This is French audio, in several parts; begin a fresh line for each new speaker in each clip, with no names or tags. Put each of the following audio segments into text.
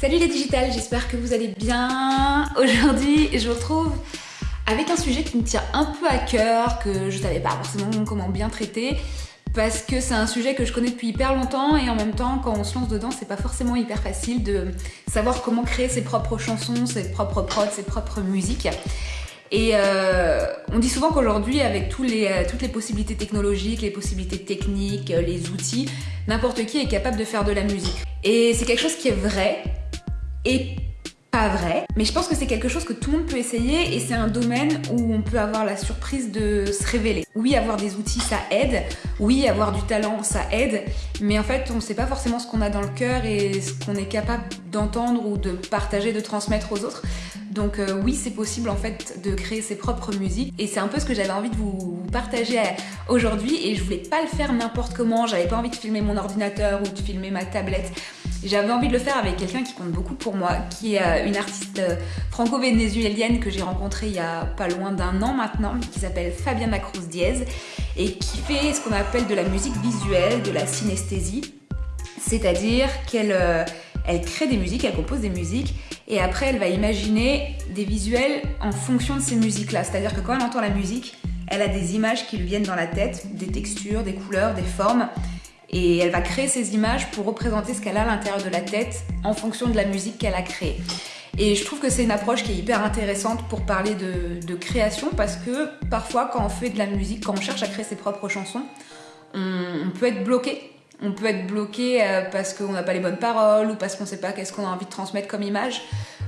Salut les digitales, j'espère que vous allez bien. Aujourd'hui, je vous retrouve avec un sujet qui me tient un peu à cœur, que je savais pas forcément comment bien traiter, parce que c'est un sujet que je connais depuis hyper longtemps et en même temps, quand on se lance dedans, c'est pas forcément hyper facile de savoir comment créer ses propres chansons, ses propres prods, ses propres musiques. Et euh, on dit souvent qu'aujourd'hui, avec euh, toutes les possibilités technologiques, les possibilités techniques, euh, les outils, n'importe qui est capable de faire de la musique. Et c'est quelque chose qui est vrai, et pas vrai, mais je pense que c'est quelque chose que tout le monde peut essayer et c'est un domaine où on peut avoir la surprise de se révéler. Oui, avoir des outils, ça aide. Oui, avoir du talent, ça aide. Mais en fait, on ne sait pas forcément ce qu'on a dans le cœur et ce qu'on est capable d'entendre ou de partager, de transmettre aux autres. Donc euh, oui, c'est possible en fait de créer ses propres musiques et c'est un peu ce que j'avais envie de vous partager euh, aujourd'hui et je voulais pas le faire n'importe comment, j'avais pas envie de filmer mon ordinateur ou de filmer ma tablette. J'avais envie de le faire avec quelqu'un qui compte beaucoup pour moi, qui est euh, une artiste franco-vénézuélienne que j'ai rencontrée il y a pas loin d'un an maintenant, qui s'appelle Fabiana Cruz Diez et qui fait ce qu'on appelle de la musique visuelle, de la synesthésie, c'est-à-dire qu'elle elle crée des musiques, elle compose des musiques et après elle va imaginer des visuels en fonction de ces musiques-là. C'est-à-dire que quand elle entend la musique, elle a des images qui lui viennent dans la tête, des textures, des couleurs, des formes et elle va créer ces images pour représenter ce qu'elle a à l'intérieur de la tête en fonction de la musique qu'elle a créée. Et je trouve que c'est une approche qui est hyper intéressante pour parler de, création parce que parfois quand on fait de la musique, quand on cherche à créer ses propres chansons, on peut être bloqué on peut être bloqué euh, parce qu'on n'a pas les bonnes paroles ou parce qu'on ne sait pas qu'est-ce qu'on a envie de transmettre comme image.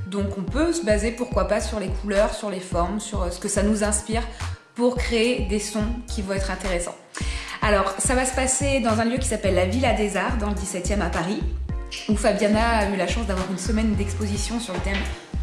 Donc on peut se baser pourquoi pas sur les couleurs, sur les formes, sur ce que ça nous inspire pour créer des sons qui vont être intéressants. Alors ça va se passer dans un lieu qui s'appelle la Villa des Arts dans le 17e à Paris où Fabiana a eu la chance d'avoir une semaine d'exposition sur le thème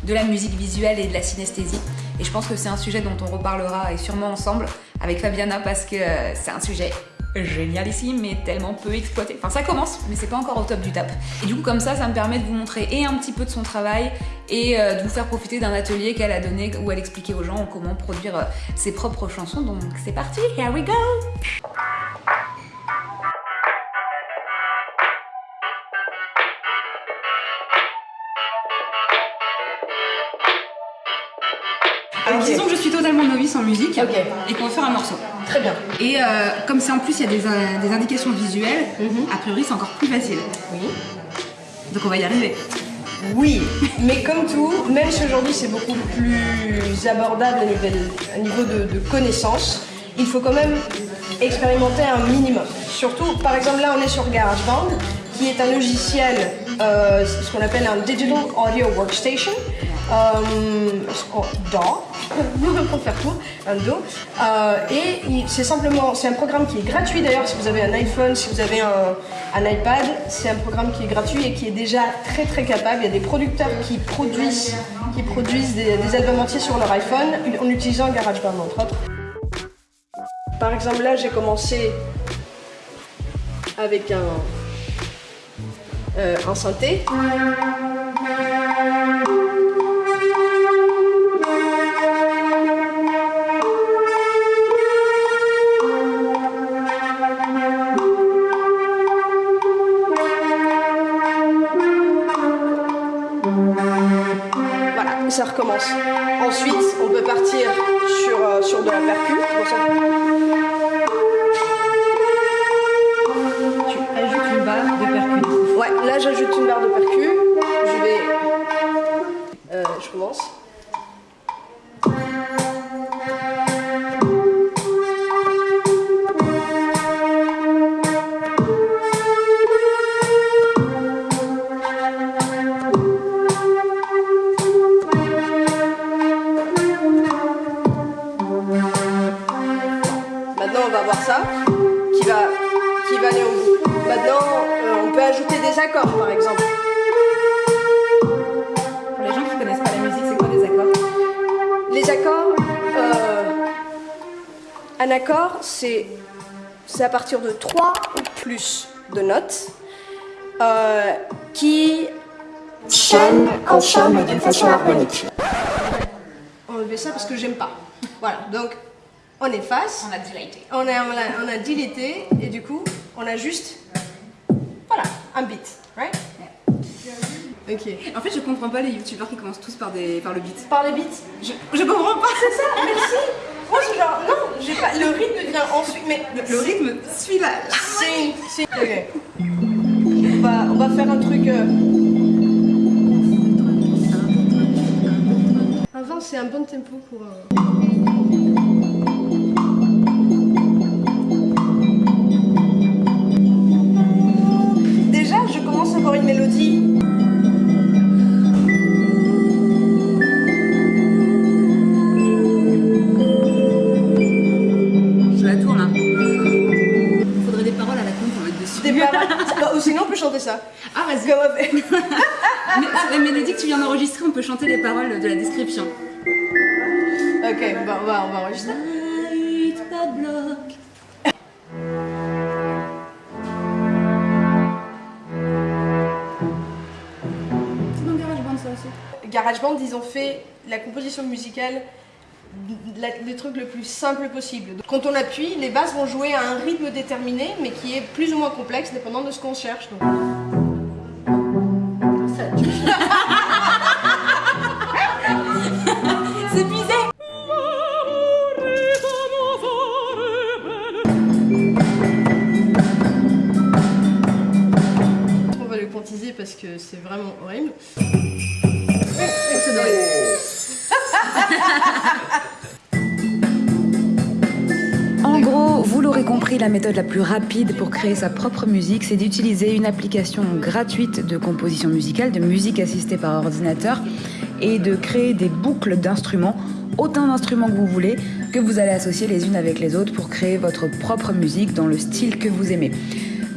de la musique visuelle et de la synesthésie. Et je pense que c'est un sujet dont on reparlera et sûrement ensemble avec Fabiana parce que euh, c'est un sujet génial ici, mais tellement peu exploité. Enfin, ça commence, mais c'est pas encore au top du tap. Et du coup, comme ça, ça me permet de vous montrer et un petit peu de son travail et euh, de vous faire profiter d'un atelier qu'elle a donné où elle expliquait aux gens comment produire euh, ses propres chansons. Donc c'est parti, here we go Alors disons que je suis totalement novice en musique et qu'on va faire un morceau.
Très bien.
Et euh, comme c'est en plus il y a des, euh, indications visuelles, mhm. a priori c'est encore plus facile.
Oui.
Donc on va y arriver.
Oui, mais comme tout, même si aujourd'hui c'est beaucoup plus abordable à niveau, de, connaissances, il faut quand même expérimenter un minimum. Surtout, par exemple là on est sur GarageBand, qui est un logiciel, euh, ce qu'on appelle un Digital Audio Workstation, euh, DAW, pour faire tout, un Do. Euh, et c'est simplement, c'est un programme qui est gratuit d'ailleurs si vous avez un iPhone, si vous avez un, iPad, c'est un programme qui est gratuit et qui est déjà très très capable. Il y a des producteurs qui produisent, qui produisent des, albums entiers sur leur iPhone en utilisant GarageBand entre autres. Par exemple là j'ai commencé avec un, euh, un synthé. Ça recommence. Ensuite, on peut partir sur, euh, sur de la percu. Accords par exemple.
Pour les gens qui connaissent pas la musique, c'est quoi des accords?
Les accords, euh, un accord c'est à partir de 3 ou plus de notes euh, qui
chaînent ensemble d'une façon harmonique.
On enlever ça parce que j'aime pas. Voilà, donc on efface.
On a dilaté.
On a, on a, on a dilaté et du coup on a juste un beat, right? Ok.
En fait, je comprends pas les youtubeurs qui commencent tous par, des, par le beat.
Par les beats.
Je, je comprends pas.
C'est ça, merci. Moi, je suis genre, non, j'ai pas. Le rythme vient ensuite, mais
Le, le rythme suit la.
C'est. c'est- Ok. On va, on va faire un truc. euh, Un 20, c'est un bon tempo pour. un-
Ah, vas-y. Sur la mélodie que tu viens d'enregistrer, on peut chanter les paroles de la description.
Ok, on va, on va enregistrer.
C'est GarageBand ça aussi.
GarageBand, ils ont fait la composition musicale le truc le plus simple possible. Quand on appuie, les basses vont jouer à un rythme déterminé, mais qui est plus ou moins complexe dépendant de ce qu'on cherche. Donc,
En gros, vous l'aurez compris, la méthode la plus rapide pour créer sa propre musique, c'est d'utiliser une application gratuite de composition musicale, de musique assistée par ordinateur, et de créer des boucles d'instruments, autant d'instruments que vous voulez, que vous allez associer les unes avec les autres pour créer votre propre musique dans le style que vous aimez.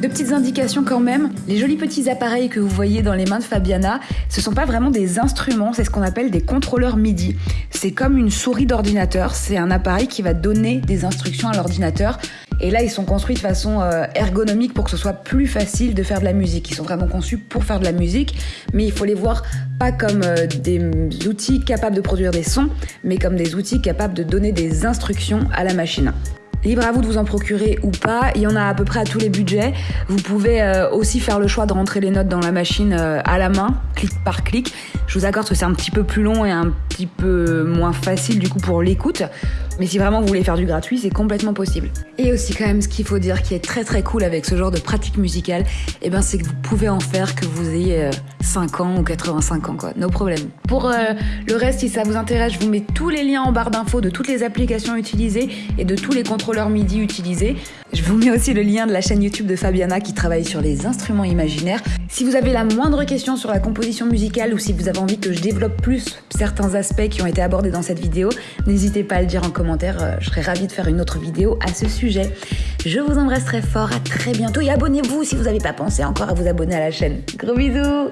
De petites indications quand même, les jolis petits appareils que vous voyez dans les mains de Fabiana, ce sont pas vraiment des instruments, c'est ce qu'on appelle des contrôleurs MIDI. C'est comme une souris d'ordinateur, c'est un appareil qui va donner des instructions à l'ordinateur. Et là, ils sont construits de façon euh, ergonomique pour que ce soit plus facile de faire de la musique. Ils sont vraiment conçus pour faire de la musique, mais il faut les voir pas comme euh, des outils capables de produire des sons, mais comme des outils capables de donner des instructions à la machine. Libre à vous de vous en procurer ou pas, il y en a à peu près à tous les budgets. Vous pouvez euh, aussi faire le choix de rentrer les notes dans la machine euh, à la main, clic par clic. Je vous accorde que c'est un petit peu plus long et un petit peu moins facile du coup pour l'écoute. Mais si vraiment vous voulez faire du gratuit, c'est complètement possible. Et aussi quand même ce qu'il faut dire qui est très très cool avec ce genre de pratique musicale, eh ben c'est que vous pouvez en faire que vous ayez euh, 5 ans ou 85 ans quoi, no problème. Pour euh, le reste, si ça vous intéresse, je vous mets tous les liens en barre d'infos de toutes les applications utilisées et de tous les contrôleurs MIDI utilisés. Je vous mets aussi le lien de la chaîne YouTube de Fabiana qui travaille sur les instruments imaginaires. Si vous avez la moindre question sur la composition musicale ou si vous avez envie que je développe plus certains aspects qui ont été abordés dans cette vidéo, n'hésitez pas à le dire en commentaire, euh, je serais ravie de faire une autre vidéo à ce sujet. Je vous embrasse très fort, à très bientôt et abonnez-vous si vous n'avez pas pensé encore à vous abonner à la chaîne. Gros bisous